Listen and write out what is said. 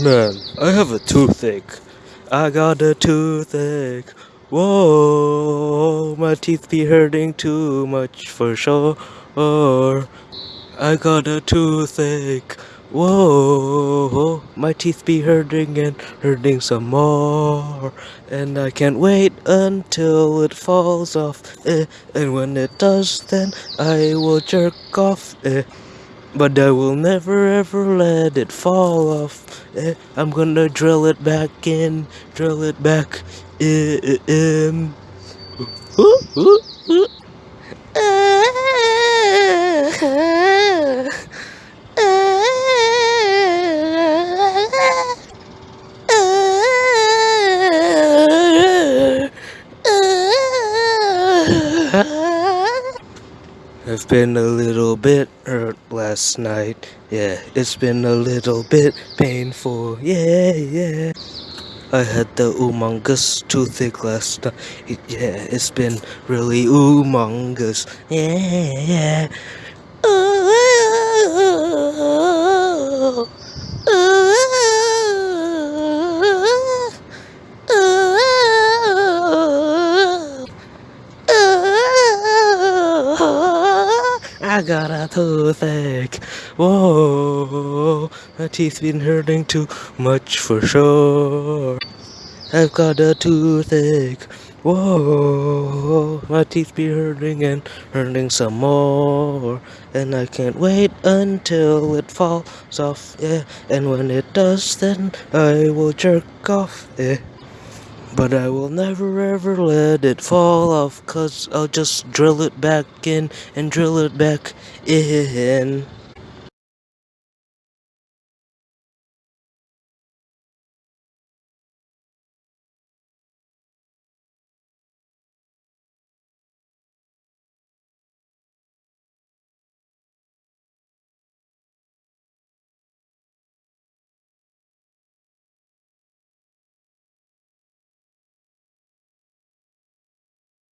Man, I have a toothache. I got a toothache. Whoa, my teeth be hurting too much for sure. I got a toothache. Whoa, my teeth be hurting and hurting some more. And I can't wait until it falls off. Eh, and when it does, then I will jerk off. Eh. But I will never ever let it fall off. Eh, I'm gonna drill it back in, drill it back in. I've been a little bit hurt last night. Yeah, it's been a little bit painful. Yeah, yeah. I had the humongous toothache last night. Yeah, it's been really humongous. Yeah, yeah. I got a toothache. Whoa, my teeth been hurting too much for sure. I've got a toothache. Whoa, my teeth be hurting and hurting some more. And I can't wait until it falls off, yeah. And when it does, then I will jerk off, yeah. But I will never ever let it fall off, cause I'll just drill it back in and drill it back in.